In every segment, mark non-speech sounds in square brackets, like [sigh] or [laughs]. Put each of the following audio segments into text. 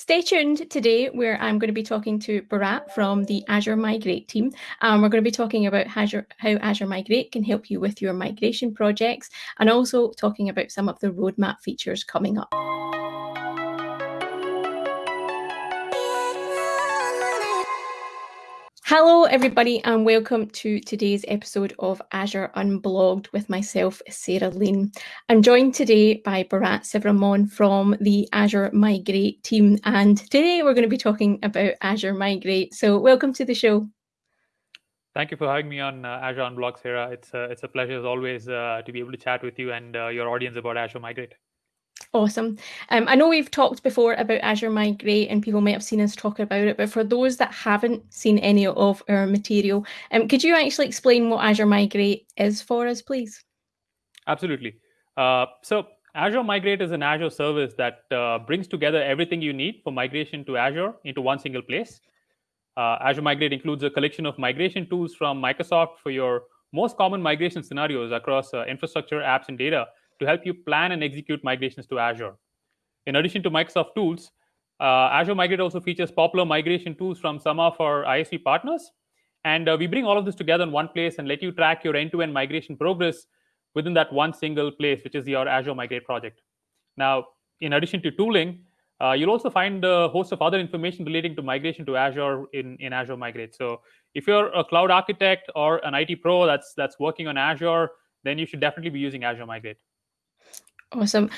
Stay tuned today where I'm going to be talking to Bharat from the Azure Migrate team. Um, we're going to be talking about Azure, how Azure Migrate can help you with your migration projects and also talking about some of the roadmap features coming up. Hello, everybody, and welcome to today's episode of Azure Unblogged with myself, Sarah Lean. I'm joined today by Bharat Sivaraman from the Azure Migrate team, and today we're going to be talking about Azure Migrate. So, welcome to the show. Thank you for having me on uh, Azure Unblogged, Sarah. It's, uh, it's a pleasure, as always, uh, to be able to chat with you and uh, your audience about Azure Migrate. Awesome. Um, I know we've talked before about Azure Migrate and people might have seen us talk about it, but for those that haven't seen any of our material, um, could you actually explain what Azure Migrate is for us, please? Absolutely. Uh, so Azure Migrate is an Azure service that uh, brings together everything you need for migration to Azure into one single place. Uh, Azure Migrate includes a collection of migration tools from Microsoft for your most common migration scenarios across uh, infrastructure, apps, and data to help you plan and execute migrations to Azure. In addition to Microsoft tools, uh, Azure Migrate also features popular migration tools from some of our ISV partners. And uh, we bring all of this together in one place and let you track your end-to-end migration progress within that one single place, which is your Azure Migrate project. Now, in addition to tooling, uh, you'll also find a host of other information relating to migration to Azure in, in Azure Migrate. So if you're a cloud architect or an IT pro that's that's working on Azure, then you should definitely be using Azure Migrate. Awesome.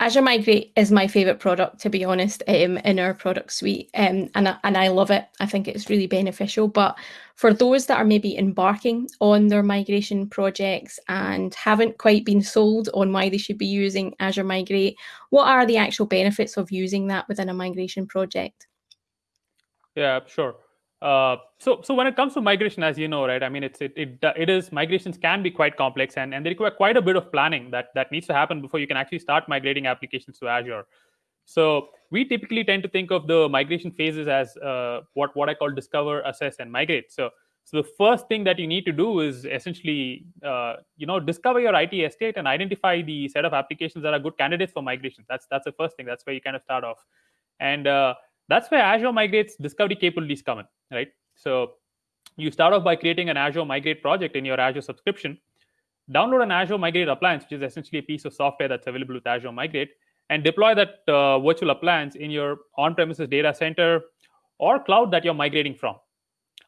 Azure Migrate is my favorite product, to be honest, um, in our product suite, um, and and I love it. I think it's really beneficial. But for those that are maybe embarking on their migration projects and haven't quite been sold on why they should be using Azure Migrate, what are the actual benefits of using that within a migration project? Yeah, sure. Uh, so, so when it comes to migration, as you know, right? I mean, it's it, it it is migrations can be quite complex, and and they require quite a bit of planning that that needs to happen before you can actually start migrating applications to Azure. So we typically tend to think of the migration phases as uh, what what I call discover, assess, and migrate. So so the first thing that you need to do is essentially, uh, you know, discover your IT estate and identify the set of applications that are good candidates for migration. That's that's the first thing. That's where you kind of start off, and uh, that's where Azure Migrate's discovery capabilities come in, right? So you start off by creating an Azure Migrate project in your Azure subscription, download an Azure Migrate appliance, which is essentially a piece of software that's available with Azure Migrate, and deploy that uh, virtual appliance in your on-premises data center or cloud that you're migrating from.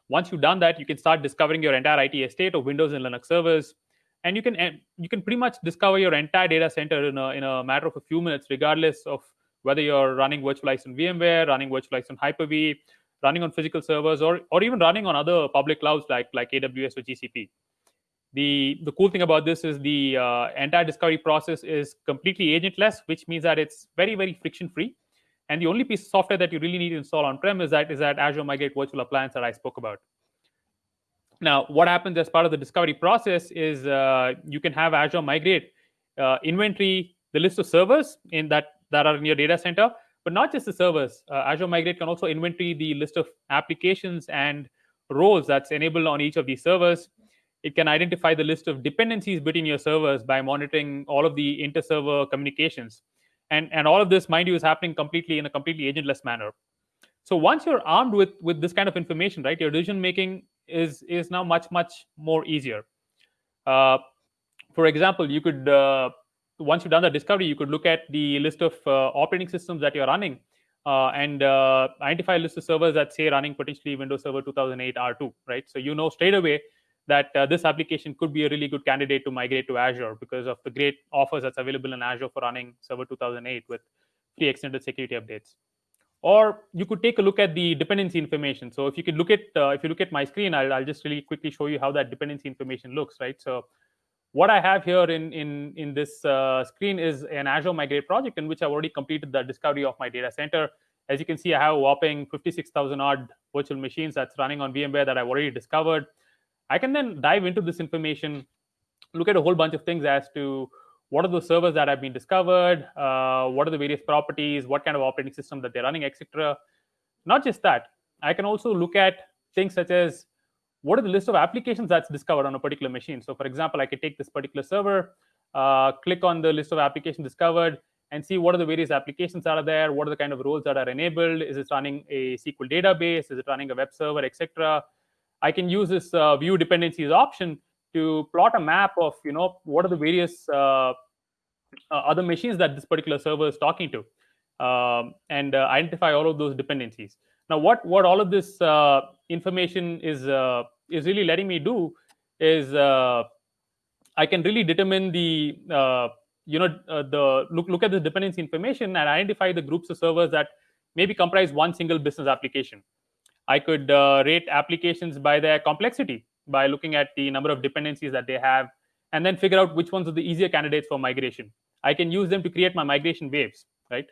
Once you've done that, you can start discovering your entire IT estate of Windows and Linux servers, and you can you can pretty much discover your entire data center in a, in a matter of a few minutes, regardless of whether you're running virtualized on VMware, running virtualized on Hyper-V, running on physical servers, or, or even running on other public clouds like, like AWS or GCP. The, the cool thing about this is the uh, entire discovery process is completely agentless, which means that it's very, very friction-free. And the only piece of software that you really need to install on-prem is that, is that Azure Migrate virtual appliance that I spoke about. Now, what happens as part of the discovery process is uh, you can have Azure Migrate uh, inventory the list of servers in that that are in your data center, but not just the servers. Uh, Azure Migrate can also inventory the list of applications and roles that's enabled on each of these servers. It can identify the list of dependencies between your servers by monitoring all of the inter-server communications. And, and all of this, mind you, is happening completely in a completely agentless manner. So once you're armed with, with this kind of information, right, your decision making is, is now much, much more easier. Uh, for example, you could uh, once you've done the discovery, you could look at the list of uh, operating systems that you're running uh, and uh, identify a list of servers that say running potentially Windows Server 2008 R2, right? So you know straight away that this application could be a really good candidate to migrate to Azure because of the great offers that's available in Azure for running Server 2008 with free extended security updates. Or you could take a look at the dependency information. So if you could look at, uh, if you look at my screen, I'll, I'll just really quickly show you how that dependency information looks, right? So what I have here in, in, in this uh, screen is an Azure Migrate project in which I've already completed the discovery of my data center. As you can see, I have a whopping 56,000 odd virtual machines that's running on VMware that I've already discovered. I can then dive into this information, look at a whole bunch of things as to what are the servers that have been discovered, uh, what are the various properties, what kind of operating system that they're running, etc. Not just that, I can also look at things such as what are the list of applications that's discovered on a particular machine. So for example, I could take this particular server, uh, click on the list of applications discovered, and see what are the various applications that are there, what are the kind of roles that are enabled, is it running a SQL database, is it running a web server, etc. I can use this uh, view dependencies option to plot a map of you know what are the various uh, uh, other machines that this particular server is talking to, um, and uh, identify all of those dependencies. Now, what what all of this uh, information is uh, is really letting me do is I can really determine the you know uh, the look look at the dependency information and identify the groups of servers that maybe comprise one single business application. I could uh, rate applications by their complexity by looking at the number of dependencies that they have and then figure out which ones are the easier candidates for migration. I can use them to create my migration waves right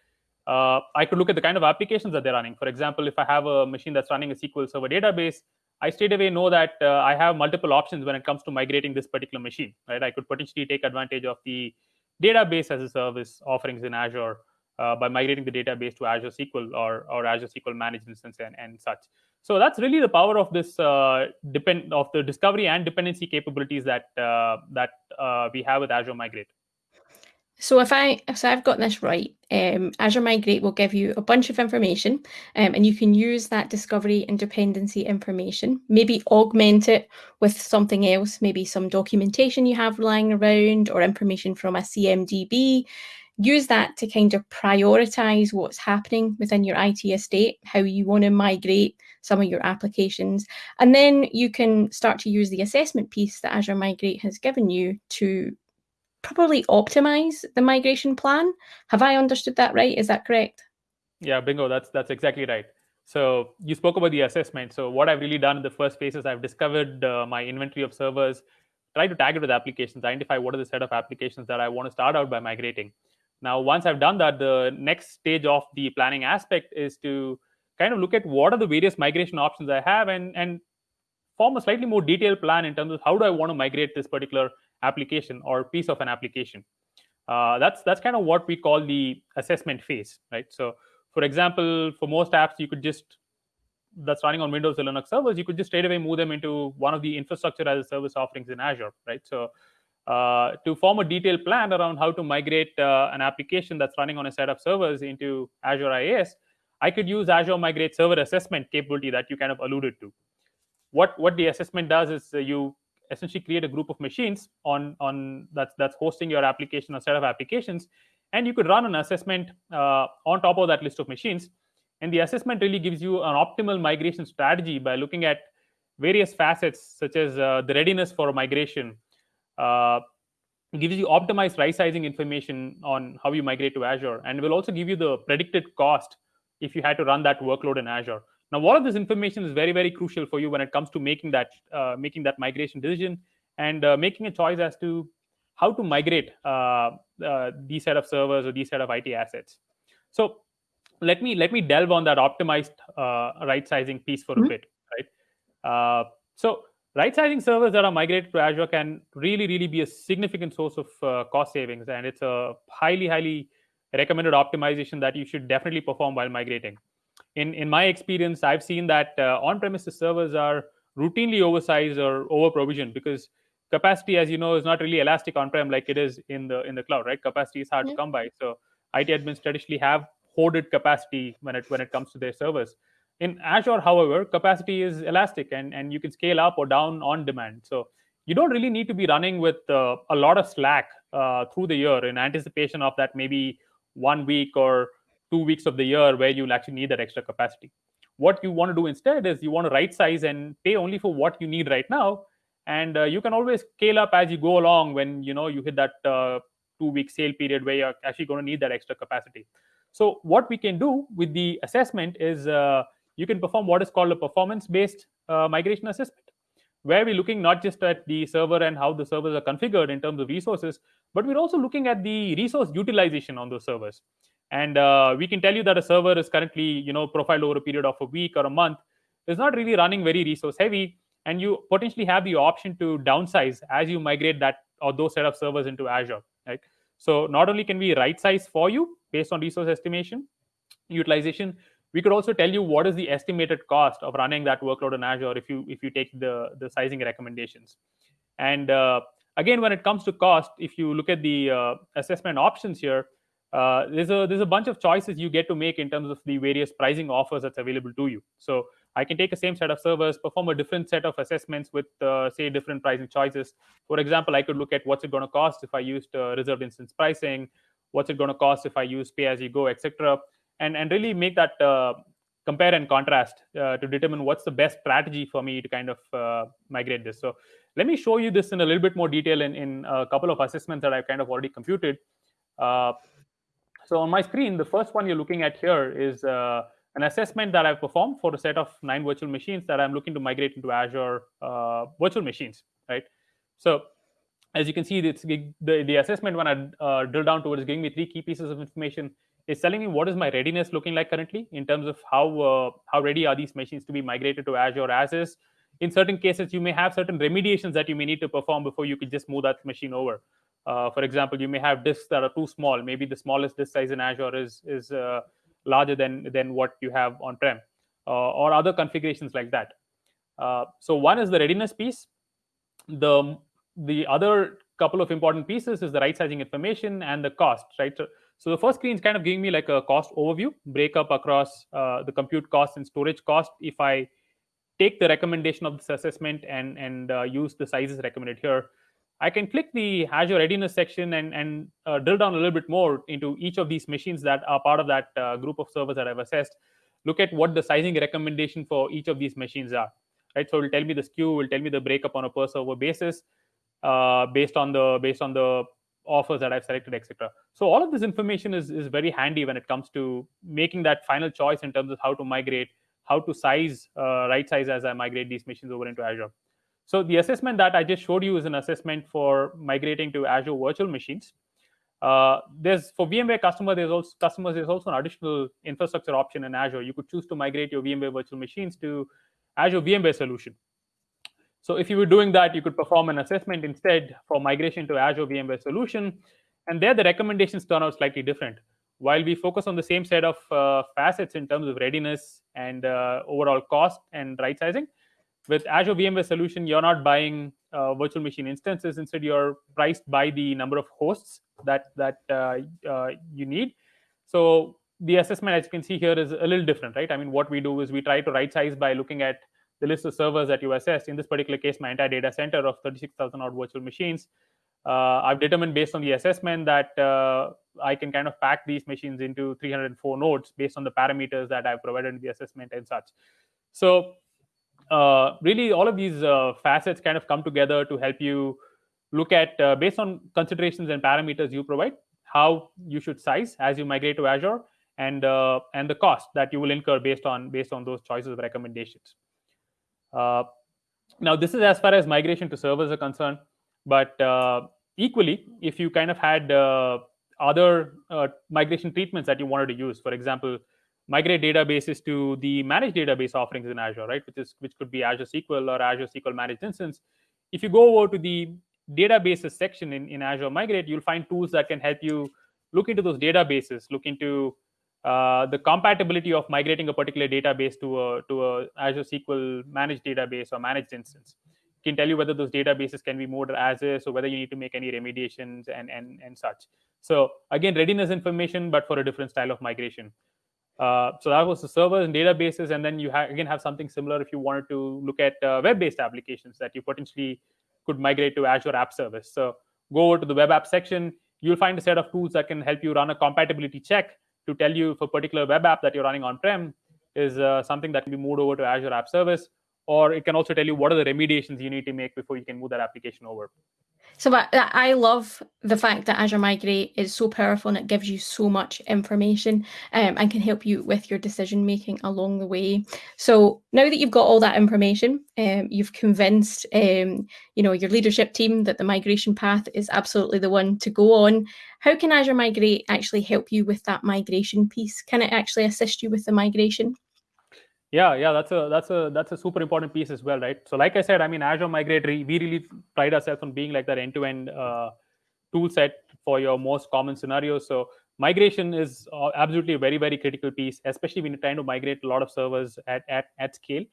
uh, i could look at the kind of applications that they're running for example if i have a machine that's running a sql server database I straight away know that uh, I have multiple options when it comes to migrating this particular machine, right? I could potentially take advantage of the database as a service offerings in Azure uh, by migrating the database to Azure SQL or, or Azure SQL Managed Instance and, and such. So that's really the power of this uh, depend of the discovery and dependency capabilities that uh, that uh, we have with Azure Migrate. So if I so I've got this right, um, Azure Migrate will give you a bunch of information, um, and you can use that discovery and dependency information, maybe augment it with something else, maybe some documentation you have lying around or information from a CMDB. Use that to kind of prioritize what's happening within your IT estate, how you want to migrate some of your applications. And then you can start to use the assessment piece that Azure Migrate has given you to probably optimize the migration plan. Have I understood that right? Is that correct? Yeah, bingo. That's that's exactly right. So you spoke about the assessment. So what I've really done in the first phase is I've discovered uh, my inventory of servers, try to tag it with applications, identify what are the set of applications that I want to start out by migrating. Now, once I've done that, the next stage of the planning aspect is to kind of look at what are the various migration options I have and and form a slightly more detailed plan in terms of how do I want to migrate this particular application or piece of an application. Uh, that's that's kind of what we call the assessment phase, right? So, for example, for most apps, you could just that's running on Windows or Linux servers, you could just straight away move them into one of the infrastructure as a service offerings in Azure, right? So, uh, to form a detailed plan around how to migrate uh, an application that's running on a set of servers into Azure IaaS, I could use Azure Migrate Server Assessment capability that you kind of alluded to. What what the assessment does is uh, you essentially create a group of machines on on that's that's hosting your application or set of applications and you could run an assessment uh, on top of that list of machines. And the assessment really gives you an optimal migration strategy by looking at various facets such as uh, the readiness for migration. Uh, gives you optimized right sizing information on how you migrate to azure and will also give you the predicted cost if you had to run that workload in azure now, all of this information is very, very crucial for you when it comes to making that uh, making that migration decision and uh, making a choice as to how to migrate uh, uh these set of servers or these set of IT assets. So let me let me delve on that optimized uh, right sizing piece for mm -hmm. a mm-hmm. bit, right? Uh, so right sizing servers that are migrated to Azure can really, really be a significant source of cost savings, and it's a highly, highly recommended optimization that you should definitely perform while migrating in in my experience, I've seen that uh, on-premises servers are routinely oversized or over provisioned because capacity, as you know, is not really elastic on-prem like it is in the in the cloud, right? Capacity is hard to come by. So IT admins traditionally have hoarded capacity when it when it comes to their servers. In Azure, however, capacity is elastic and, and you can scale up or down on demand. So you don't really need to be running with uh, a lot of slack uh, through the year in anticipation of that maybe one week or two weeks of the year where you'll actually need that extra capacity. What you want to do instead is you want to right size and pay only for what you need right now, and uh, you can always scale up as you go along when you know you hit that uh, two week sale period where you're actually going to need that extra capacity. So what we can do with the assessment is uh, you can perform what is called a performance based uh, migration assessment where we're looking not just at the server and how the servers are configured in terms of resources, but we're also looking at the resource utilization on those servers and uh, we can tell you that a server is currently you know profiled over a period of a week or a month. Is not really running very resource heavy and you potentially have the option to downsize as you migrate that or those set of servers into azure right? So not only can we right size for you based on resource estimation utilization we could also tell you what is the estimated cost of running that workload in azure if you if you take the the sizing recommendations. And uh, again when it comes to cost if you look at the uh, assessment options here uh, there's a there's a bunch of choices you get to make in terms of the various pricing offers that's available to you. So I can take the same set of servers, perform a different set of assessments with uh, say different pricing choices. For example, I could look at what's it going to cost if I used uh, reserved instance pricing, what's it going to cost if I use pay as you go, etc., and and really make that uh, compare and contrast uh, to determine what's the best strategy for me to kind of uh, migrate this. So let me show you this in a little bit more detail in, in a couple of assessments that I've kind of already computed. So on my screen, the first one you're looking at here is uh, an assessment that I've performed for a set of nine virtual machines that I'm looking to migrate into Azure uh, virtual machines, right? So as you can see, the, the assessment when I uh, drill down towards giving me three key pieces of information is telling me what is my readiness looking like currently in terms of how uh, how ready are these machines to be migrated to Azure as is. In certain cases, you may have certain remediations that you may need to perform before you could just move that machine over. Uh, for example, you may have disks that are too small. Maybe the smallest disk size in Azure is is uh, larger than than what you have on prem, uh, or other configurations like that. Uh, so one is the readiness piece. The the other couple of important pieces is the right sizing information and the cost. Right. So, so the first screen is kind of giving me like a cost overview, breakup across uh, the compute cost and storage cost. If I take the recommendation of this assessment and and use the sizes recommended here, I can click the Azure Readiness section and and uh, drill down a little bit more into each of these machines that are part of that uh, group of servers that I've assessed. Look at what the sizing recommendation for each of these machines are. Right, so it will tell me the SKU, will tell me the breakup on a per server basis, uh, based on the based on the offers that I've selected, etc. So all of this information is, is very handy when it comes to making that final choice in terms of how to migrate, how to size, uh, right size as I migrate these machines over into Azure. So the assessment that I just showed you is an assessment for migrating to Azure virtual machines. Uh, there's for VMware customer, there's also customers, there's also an additional infrastructure option in Azure. You could choose to migrate your VMware virtual machines to Azure VMware solution. So if you were doing that, you could perform an assessment instead for migration to Azure VMware solution. And there, the recommendations turn out slightly different. While we focus on the same set of uh, facets in terms of readiness and uh, overall cost and right sizing, with Azure VMware solution, you're not buying uh, virtual machine instances. Instead, you're priced by the number of hosts that that uh, uh, you need. So the assessment, as you can see here, is a little different, right? I mean, what we do is we try to right size by looking at the list of servers that you assessed. In this particular case, my entire data center of 36,000 odd virtual machines. Uh, I've determined based on the assessment that uh, I can kind of pack these machines into 304 nodes based on the parameters that I've provided in the assessment and such. So uh, really, all of these uh, facets kind of come together to help you look at, uh, based on considerations and parameters you provide, how you should size as you migrate to Azure and uh, and the cost that you will incur based on based on those choices of recommendations. Uh, now, this is as far as migration to servers are concerned, but uh, equally, if you kind of had other migration treatments that you wanted to use, for example, migrate databases to the managed database offerings in Azure, right? Which is which could be Azure SQL or Azure SQL Managed Instance. If you go over to the databases section in, in Azure Migrate, you'll find tools that can help you look into those databases, look into uh, the compatibility of migrating a particular database to a to a Azure SQL managed database or managed instance. It can tell you whether those databases can be moved as is, or whether you need to make any remediations and and and such. So again, readiness information, but for a different style of migration. Uh, so that was the servers and databases, and then you ha again have something similar if you wanted to look at uh, web-based applications that you potentially could migrate to Azure App Service. So go over to the web app section. You'll find a set of tools that can help you run a compatibility check to tell you if a particular web app that you're running on-prem is uh, something that can be moved over to Azure App Service, or it can also tell you what are the remediations you need to make before you can move that application over. So I love the fact that Azure Migrate is so powerful and it gives you so much information um, and can help you with your decision making along the way. So now that you've got all that information, um, you've convinced um, you know your leadership team that the migration path is absolutely the one to go on. How can Azure Migrate actually help you with that migration piece? Can it actually assist you with the migration? Yeah, yeah, that's a that's a that's a super important piece as well, right? So, like I said, I mean, Azure Migrate, we really pride ourselves on being like that end-to-end uh, tool set for your most common scenarios. So, migration is uh, absolutely a very very critical piece, especially when you're trying to migrate a lot of servers at at at scale.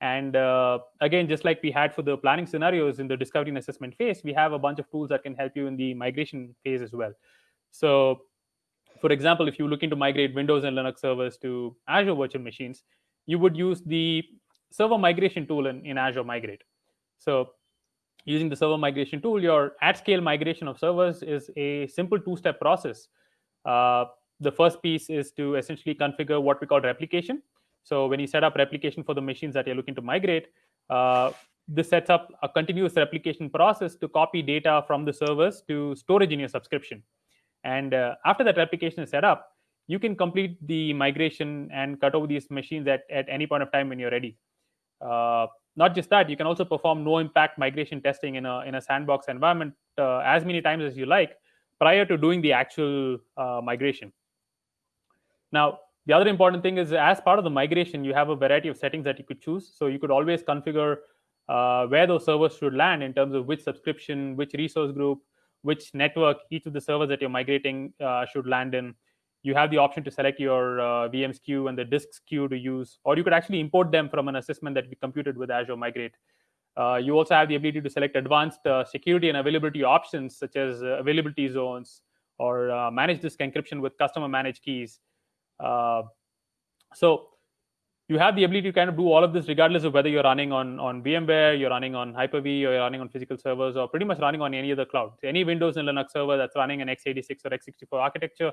And uh, again, just like we had for the planning scenarios in the discovery and assessment phase, we have a bunch of tools that can help you in the migration phase as well. So for example, if you're looking to migrate Windows and Linux servers to Azure virtual machines, you would use the server migration tool in, in Azure Migrate. So using the server migration tool, your at-scale migration of servers is a simple two-step process. Uh, the first piece is to essentially configure what we call replication. So when you set up replication for the machines that you're looking to migrate, uh, this sets up a continuous replication process to copy data from the servers to storage in your subscription. And uh, after that replication is set up, you can complete the migration and cut over these machines at, at any point of time when you're ready. Uh, not just that, you can also perform no impact migration testing in a, in a sandbox environment uh, as many times as you like prior to doing the actual uh, migration. Now, the other important thing is as part of the migration, you have a variety of settings that you could choose. So you could always configure uh, where those servers should land in terms of which subscription, which resource group, which network each of the servers that you're migrating uh, should land in. You have the option to select your uh, VM SKU and the disk SKU to use, or you could actually import them from an assessment that we computed with Azure Migrate. Uh, you also have the ability to select advanced uh, security and availability options, such as uh, availability zones or uh, manage disk encryption with customer managed keys. so you have the ability to kind of do all of this regardless of whether you're running on, on VMware, you're running on Hyper-V, or you're running on physical servers, or pretty much running on any other cloud. So any Windows and Linux server that's running an x86 or x64 architecture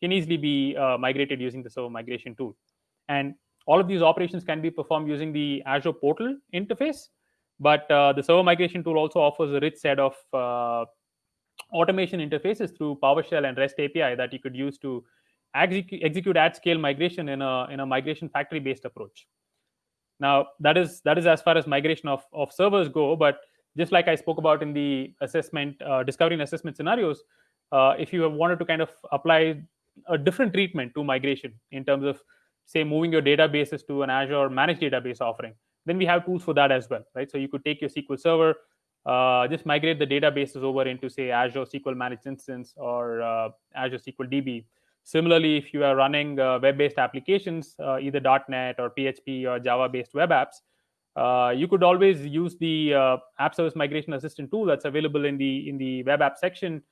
can easily be uh, migrated using the server migration tool. And all of these operations can be performed using the Azure portal interface, but uh, the server migration tool also offers a rich set of uh, automation interfaces through PowerShell and REST API that you could use to execute, execute at scale migration in a in a migration factory based approach now that is that is as far as migration of, of servers go but just like i spoke about in the assessment uh, discovery and assessment scenarios uh, if you have wanted to kind of apply a different treatment to migration in terms of say moving your databases to an azure managed database offering. Then we have tools for that as well right? So you could take your sql server uh, just migrate the databases over into say azure sql managed instance or uh, azure sql db Similarly, if you are running uh, web-based applications, uh, either .NET or PHP or Java-based web apps, uh, you could always use the uh, App Service Migration Assistant tool that's available in the in the web app section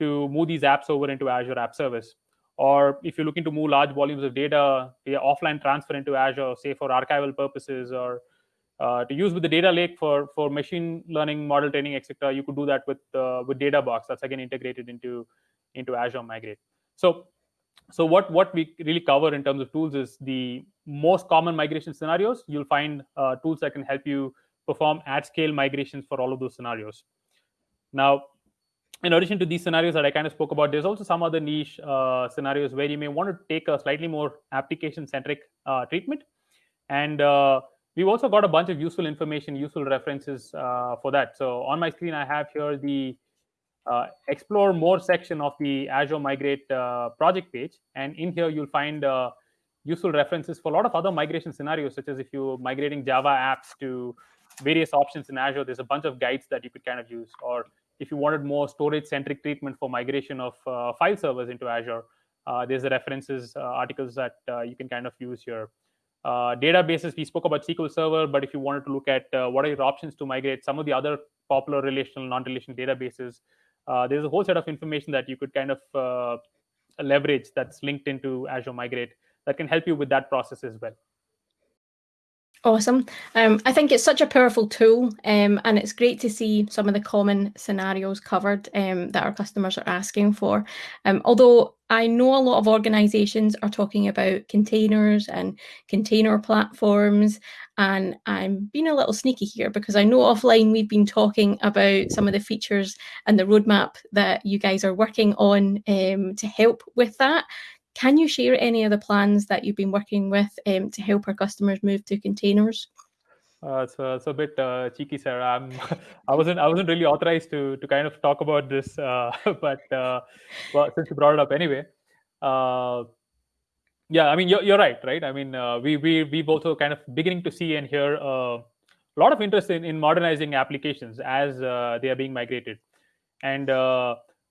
to move these apps over into Azure App Service. Or if you're looking to move large volumes of data via offline transfer into Azure, say for archival purposes or uh, to use with the data lake for for machine learning model training etc you could do that with uh, with Data Box. That's again integrated into into azure migrate. So so what what we really cover in terms of tools is the most common migration scenarios. You'll find uh, tools that can help you perform at scale migrations for all of those scenarios. Now in addition to these scenarios that i kind of spoke about there's also some other niche uh, scenarios where you may want to take a slightly more application centric uh, treatment and uh, we've also got a bunch of useful information useful references uh, for that so on my screen i have here the uh, explore more section of the Azure Migrate uh, project page. And in here, you'll find useful references for a lot of other migration scenarios, such as if you're migrating Java apps to various options in Azure, there's a bunch of guides that you could kind of use. Or if you wanted more storage-centric treatment for migration of uh, file servers into Azure, uh, there's the references uh, articles that you can kind of use here. databases, we spoke about SQL Server, but if you wanted to look at what are your options to migrate some of the other popular relational, non-relational databases, uh, there's a whole set of information that you could kind of uh, leverage that's linked into Azure Migrate that can help you with that process as well. Awesome. Um, I think it's such a powerful tool, um, and it's great to see some of the common scenarios covered um, that our customers are asking for. Um, although I know a lot of organizations are talking about containers and container platforms, and I'm being a little sneaky here because I know offline we've been talking about some of the features and the roadmap that you guys are working on um, to help with that. Can you share any of the plans that you've been working with um, to help our customers move to containers? Uh, it's, a, it's a bit uh, cheeky, Sarah. I'm, [laughs] I wasn't I wasn't really authorized to to kind of talk about this, uh, [laughs] but uh, well, since you brought it up anyway, uh, yeah, I mean you're, you're right, right? I mean uh, we we we've also kind of beginning to see and hear a lot of interest in, in modernizing applications as they are being migrated, and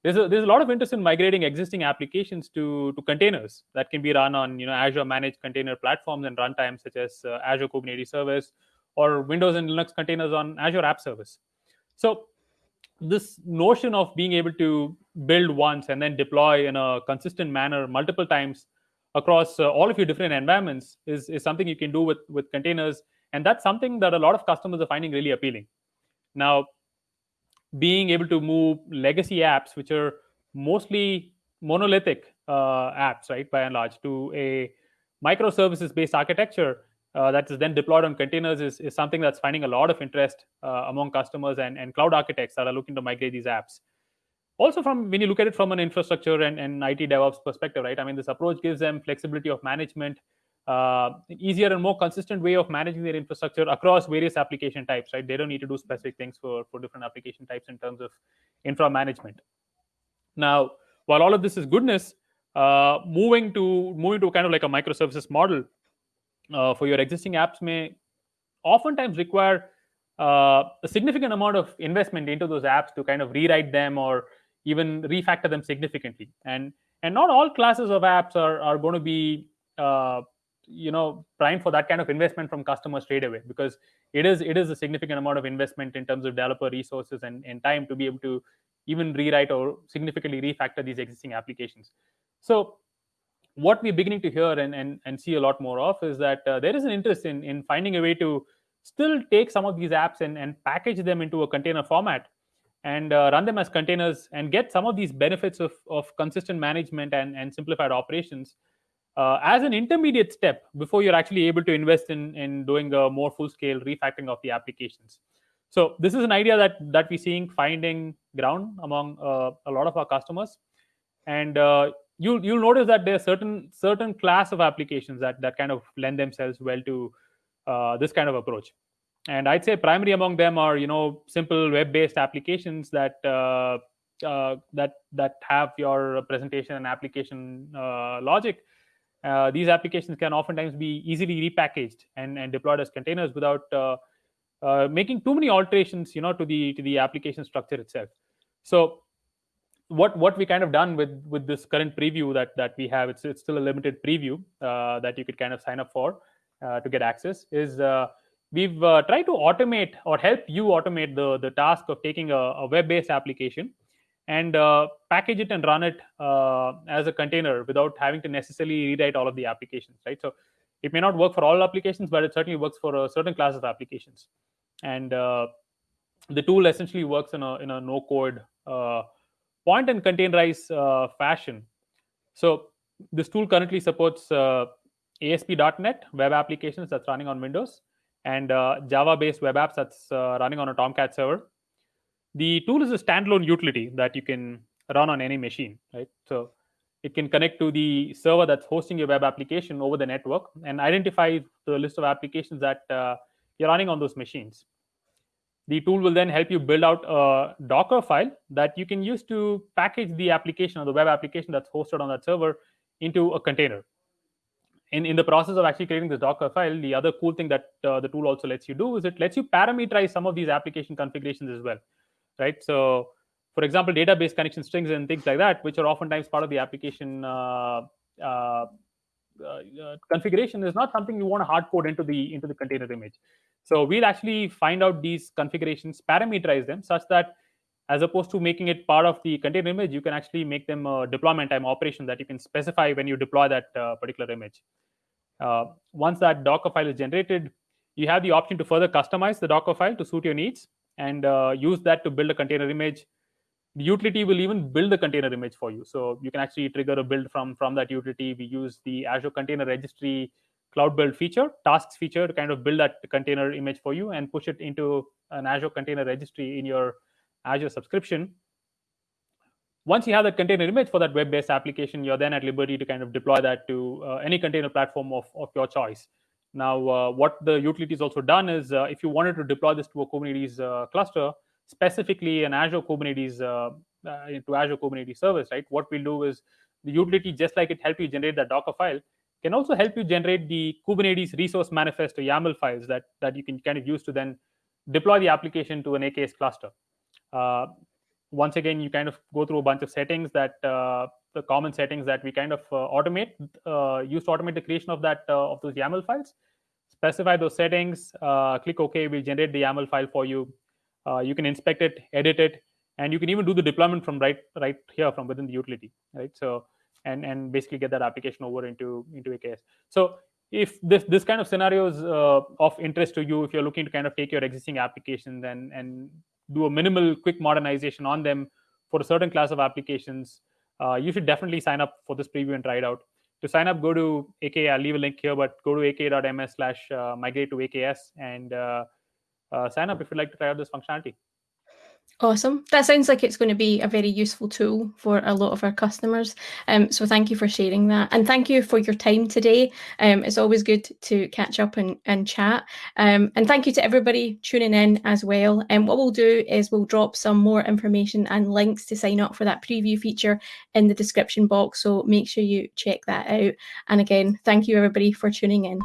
there's a, there's a lot of interest in migrating existing applications to, to containers that can be run on you know Azure managed container platforms and runtimes such as uh, Azure Kubernetes Service or Windows and Linux containers on Azure App Service. So this notion of being able to build once and then deploy in a consistent manner multiple times across uh, all of your different environments is, is something you can do with, with containers. And that's something that a lot of customers are finding really appealing. Now, being able to move legacy apps, which are mostly monolithic uh, apps, right, by and large, to a microservices based architecture uh, that is then deployed on containers is, is something that's finding a lot of interest uh, among customers and, and cloud architects that are looking to migrate these apps. Also, from when you look at it from an infrastructure and, and IT DevOps perspective, right? I mean, this approach gives them flexibility of management, uh, easier and more consistent way of managing their infrastructure across various application types, right? They don't need to do specific things for, for different application types in terms of infra management. Now, while all of this is goodness, uh, moving to moving to kind of like a microservices model uh, for your existing apps may oftentimes require uh, a significant amount of investment into those apps to kind of rewrite them or even refactor them significantly. And and not all classes of apps are are going to be uh, you know prime for that kind of investment from customers straight away because it is it is a significant amount of investment in terms of developer resources and, and time to be able to even rewrite or significantly refactor these existing applications. So what we're beginning to hear and, and, and see a lot more of is that uh, there is an interest in, in finding a way to still take some of these apps and, and package them into a container format and uh, run them as containers and get some of these benefits of, of consistent management and, and simplified operations uh, as an intermediate step before you're actually able to invest in, in doing a more full-scale refactoring of the applications. So this is an idea that that we're seeing finding ground among uh, a lot of our customers, and uh, you'll you'll notice that there are certain certain class of applications that that kind of lend themselves well to uh, this kind of approach. And i'd say primary among them are you know simple web based applications that uh, uh, that that have your presentation and application logic uh, these applications can oftentimes be easily repackaged and, and deployed as containers without uh, making too many alterations you know to the to the application structure itself. So what what we kind of done with with this current preview that that we have it's it's still a limited preview uh, that you could kind of sign up for uh, to get access is uh, we've uh, tried to automate or help you automate the the task of taking a, a web-based application and uh, package it and run it uh, as a container without having to necessarily rewrite all of the applications right so it may not work for all applications but it certainly works for a certain class of applications and the tool essentially works in a in a no code point and containerize uh, fashion. So this tool currently supports uh, ASP.NET web applications that's running on Windows and uh, Java-based web apps that's uh, running on a Tomcat server. The tool is a standalone utility that you can run on any machine, right? So it can connect to the server that's hosting your web application over the network and identify the list of applications that uh, you're running on those machines. The tool will then help you build out a Docker file that you can use to package the application or the web application that's hosted on that server into a container. In, in the process of actually creating this Docker file, the other cool thing that uh, the tool also lets you do is it lets you parameterize some of these application configurations as well, right? So, for example, database connection strings and things like that, which are oftentimes part of the application uh, uh, uh, configuration, is not something you want to hard code into the into the container image. So we'll actually find out these configurations, parameterize them such that as opposed to making it part of the container image, you can actually make them a deployment time operation that you can specify when you deploy that uh, particular image. Uh, once that Docker file is generated, you have the option to further customize the Docker file to suit your needs and uh, use that to build a container image. The utility will even build the container image for you. So you can actually trigger a build from, from that utility. We use the Azure Container Registry cloud build feature, tasks feature to kind of build that container image for you and push it into an Azure container registry in your Azure subscription. Once you have that container image for that web-based application, you're then at liberty to kind of deploy that to uh, any container platform of, of your choice. Now, uh, what the utility has also done is uh, if you wanted to deploy this to a Kubernetes uh, cluster, specifically an Azure Kubernetes to Azure Kubernetes service, right? What we'll do is the utility, just like it helped you generate that Docker file, can also help you generate the Kubernetes resource manifest or YAML files that, that you can kind of use to then deploy the application to an AKS cluster. Uh, once again, you kind of go through a bunch of settings that uh, the common settings that we kind of uh, automate, uh, use to automate the creation of that uh, of those YAML files. Specify those settings, uh, click OK, we'll generate the YAML file for you. you can inspect it, edit it, and you can even do the deployment from right right here from within the utility, right? So and and basically get that application over into into AKS. So if this this kind of scenarios uh, of interest to you, if you're looking to kind of take your existing applications and and do a minimal quick modernization on them for a certain class of applications, uh, you should definitely sign up for this preview and try it out. To sign up, go to AK. I'll leave a link here, but go to aka.ms slash uh, migrate to AKS and uh, uh, sign up if you'd like to try out this functionality. Awesome. That sounds like it's going to be a very useful tool for a lot of our customers. Um, so thank you for sharing that. And thank you for your time today. Um, it's always good to catch up and, and chat. Um, and thank you to everybody tuning in as well. And what we'll do is we'll drop some more information and links to sign up for that preview feature in the description box. So make sure you check that out. And again, thank you everybody for tuning in.